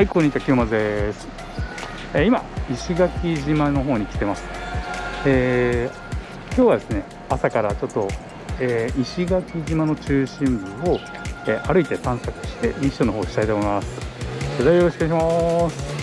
はい、こんにちは、清松です。えー今、石垣島の方に来てます。えー今日はですね、朝からちょっと、えー石垣島の中心部を、えー歩いて探索してミッションの方をしたいと思います。それではよろしくお願いします。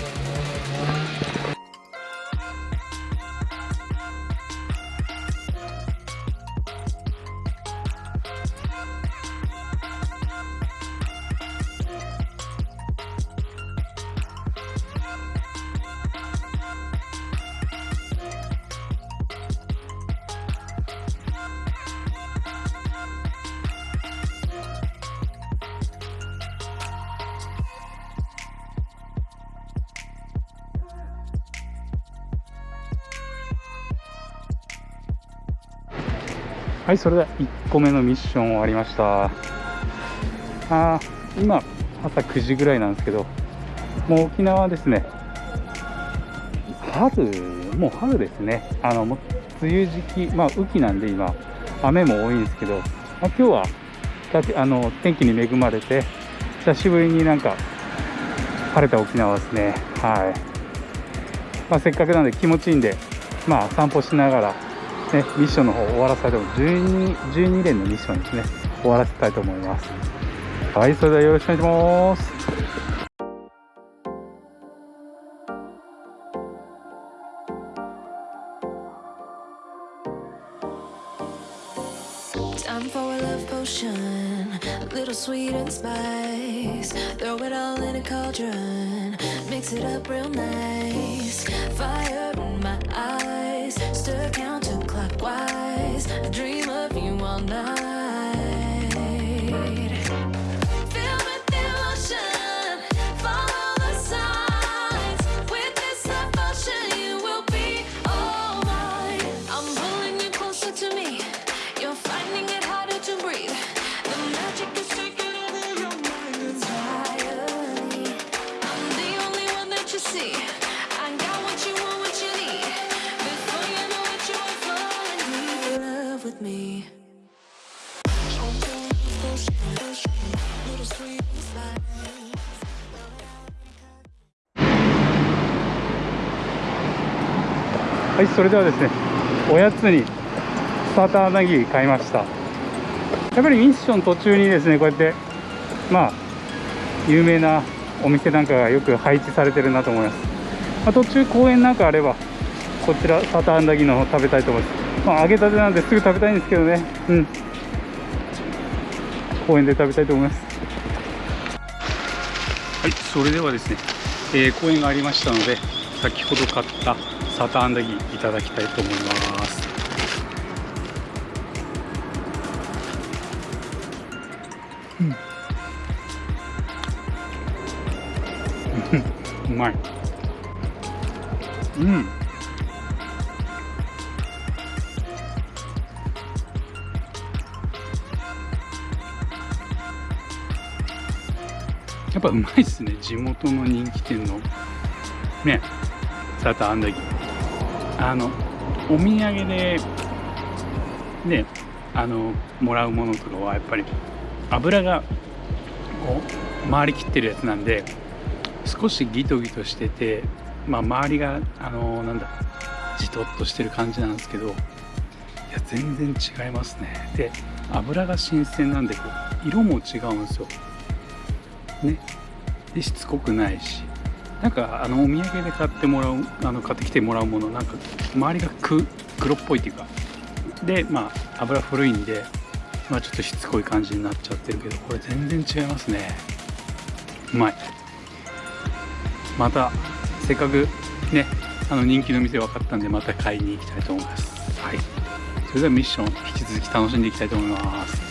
はい、それでは1個目のミッション終わりました。あ今、朝9時ぐらいなんですけど、もう沖縄ですね、春、もう春ですね、あの梅雨時期、まあ、雨季なんで今、雨も多いんですけど、まあ、今日はだあの天気に恵まれて、久しぶりになんか晴れた沖縄ですね。はいまあ、せっかくなんで気持ちいいんで、まあ、散歩しながら、ね、ミッションの方終わらせたいと思 12, 12連のミッションですね。終わらせたいと思います。はいそれではよろしくお願いします。Dream of you all night. With me. はい、それではですね、おやつにサーターアンダギー買いました。やっぱりミッション途中にですね、こうやって、まあ、有名なお店なんかがよく配置されてるなと思います。まあ、途中公園なんかあれば、こちらサターンダギーの方食べたいと思います。まあ、揚げたてなんですぐ食べたいんですけどね、うん。公園で食べたいと思います。はい、それではですね、えー公園がありましたので、先ほど買ったサターンダギーいただきたいと思います。うん、うまい。うん。やっぱうまいっすね。地元の人気店の。ね。サーターアンダギーあのお土産でね。あのもらうものとかはやっぱり油がこう回りきってるやつなんで少しギトギトしててまあ周りがあのなんだじとっとしてる感じなんですけどいや全然違いますね。で油が新鮮なんでこう色も違うんですよ。ね。でしつこくないし。なんかあのお土産で買ってもらうあの買ってきてもらうものなんか周りがく黒っぽいっていうか。でまあ油古いんでまあちょっとしつこい感じになっちゃってるけどこれ全然違いますね。うまい。またせっかくねあの人気の店分かったんでまた買いに行きたいと思います。はい。それではミッション引き続き楽しんでいきたいと思います。